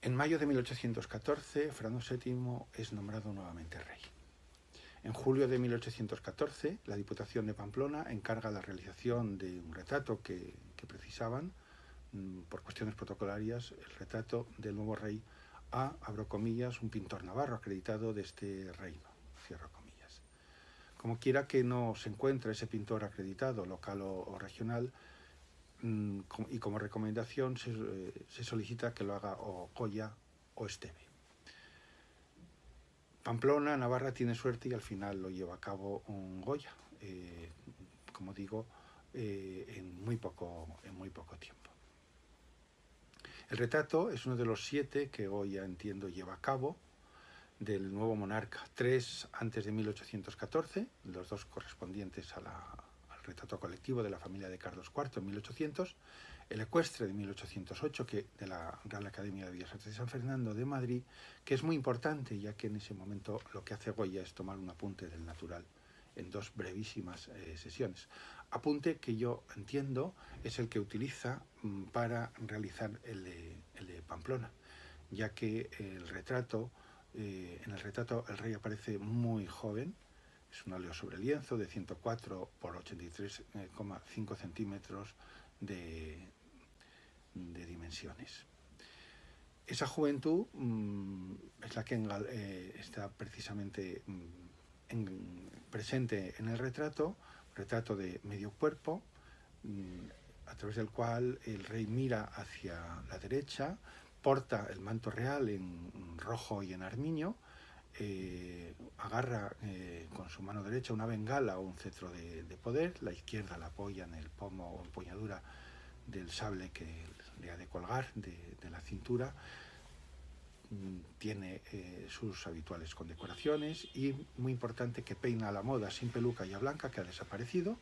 En mayo de 1814, Fernando VII es nombrado nuevamente rey. En julio de 1814, la Diputación de Pamplona encarga la realización de un retrato que, precisaban, mm, por cuestiones protocolarias, el retrato del nuevo rey a, abro comillas, un pintor navarro acreditado de este reino, comillas. Como quiera que no se encuentre ese pintor acreditado, local o regional, y como recomendación eh, se, solicita que lo haga o Goya o Esteve. Pamplona, Navarra tiene suerte y al final lo lleva a cabo un Goya, eh, como digo, eh, en, muy poco, en muy poco tiempo. El retrato es uno de los siete que Goya, entiendo, lleva a cabo del nuevo monarca, tres antes de 1814, los dos correspondientes a la, retrato colectivo de la familia de Carlos IV en 1800, el ecuestre de 1808 que, de la Real Academia de Bellas Artes de San Fernando de Madrid, que es muy importante ya que en ese momento lo que hace Goya es tomar un apunte del natural en dos brevísimas eh, sesiones. Apunte que yo entiendo es el que utiliza mm, para realizar el de, Pamplona, ya que el retrato, eh, en el retrato el rey aparece muy joven, es un óleo sobre lienzo de 104 por 83,5 centímetros de, dimensiones. Esa juventud mm, es la que eh, está precisamente mm, presente en el retrato, retrato de medio cuerpo, mm, a través del cual el rey mira hacia la derecha, porta el manto real en rojo y en armiño, eh, agarra eh, con su mano derecha una bengala o un cetro de, poder, la izquierda la apoya en el pomo o empuñadura del sable que le ha de colgar de, la cintura, mm, tiene eh, sus habituales condecoraciones y, muy importante, que peina a la moda sin peluca ya blanca, que ha desaparecido,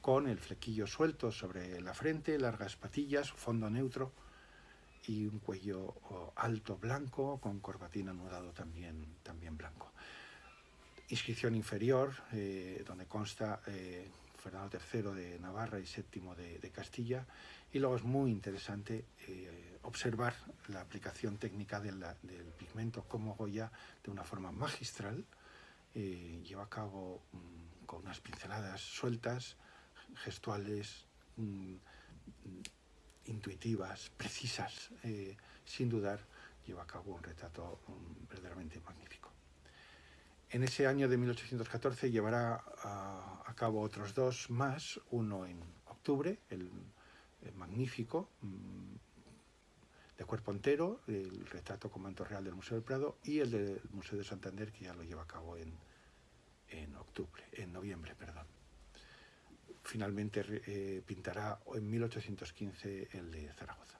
con el flequillo suelto sobre la frente, largas patillas, fondo neutro, y un cuello alto blanco con corbatín anudado también, también blanco. Inscripción inferior, eh, donde consta eh, Fernando III de Navarra y VII de, Castilla, y luego es muy interesante eh, observar la aplicación técnica del pigmento como Goya de una forma magistral, lleva a cabo mm, con unas pinceladas sueltas, gestuales, mm, intuitivas, precisas, eh, sin dudar, lleva a cabo un retrato verdaderamente magnífico. En ese año de 1814 llevará a, cabo otros dos más, uno en octubre, el, magnífico, mm, de cuerpo entero, el retrato con manto real del Museo del Prado, y el del Museo de Santander, que ya lo lleva a cabo en, en octubre, en noviembre, perdón finalmente eh, pintará en 1815 el de Zaragoza.